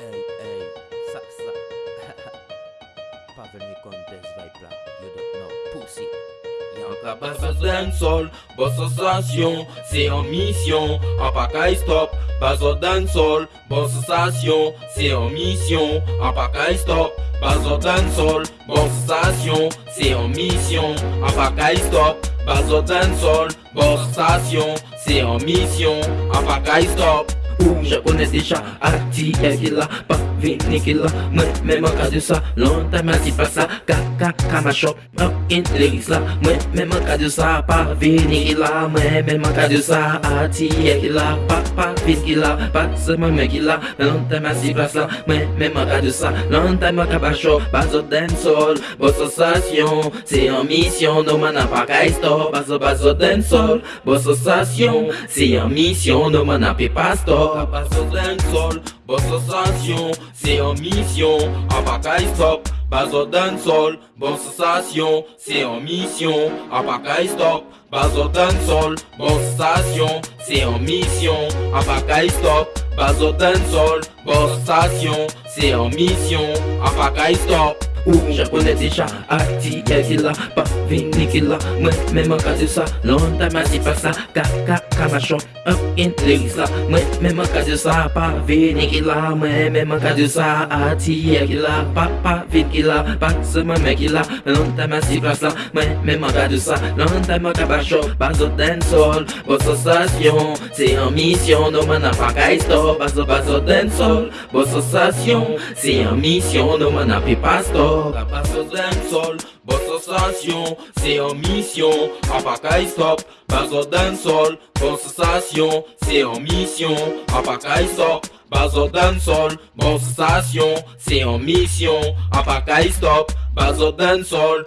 Hey, hey, ça. Pas venir comme des vibes là. You don't know, pussy. Y'a un base d'un sol, boss sensation, c'est en mission, en pacaille stop, base d'un sol, boss sensation, c'est en mission, en pacaille stop, base d'un sol, boss sensation, c'est en mission, en pacaille stop, base d'un sol, boss sensation, c'est en mission, en pacaille stop. Je connais déjà pas vini qui vinikila Mwen men manka di sa, lontan men si pa sa Kaka kama shop, rockin lyrics la Mwen men manka di sa, pa vinikila Mwen men manka di sa, atiye kila Pa pa vinikila, pa seman men kila Lontan men si pa sa, mwen men manka di sa Lontan men kaba shop, pa zo den sol Bo sensasyon, se yon misyon No man apakay stop, pa zo pa zo den sol Bo sensasyon, se yon misyon No man api pa stop, pa zo den sol Bo sensasyon c'est en mission, en stop. Bazo dancehall, bonne sensation, c'est en mission, en stop. Bazo dancehall, bonne sensation, c'est en mission, en stop. Bazo dancehall, bonne sensation, c'est en mission, en stop. ou Japonè deja ati Kè ki la, pa vini ki la Mwen men man kaze sa, lontan ma di pa sa Ka ka ka ma chon, up in lyrics la Mwen men man kaze sa, pa vini ki la Mwen men man kaze sa, ati Kè ki la, pa pa vini ki la Pa se mwen men ki la, lontan ma si pa sa Mwen men man kaze sa, lontan ma ka pa chon Bazo den sol, bo sensasyon Se an misyon, nou man apaka isto Bazo bazo den sol, bo sensasyon Se an misyon, nou man api pasto la basse d'un sol, boss sensation, c'est en mission, en pacaille stop, base d'un sol, bonne sensation, c'est en mission, en pacaille stop, base d'un sol, bonne sensation, c'est en mission, en pacaille stop, base d'un sol,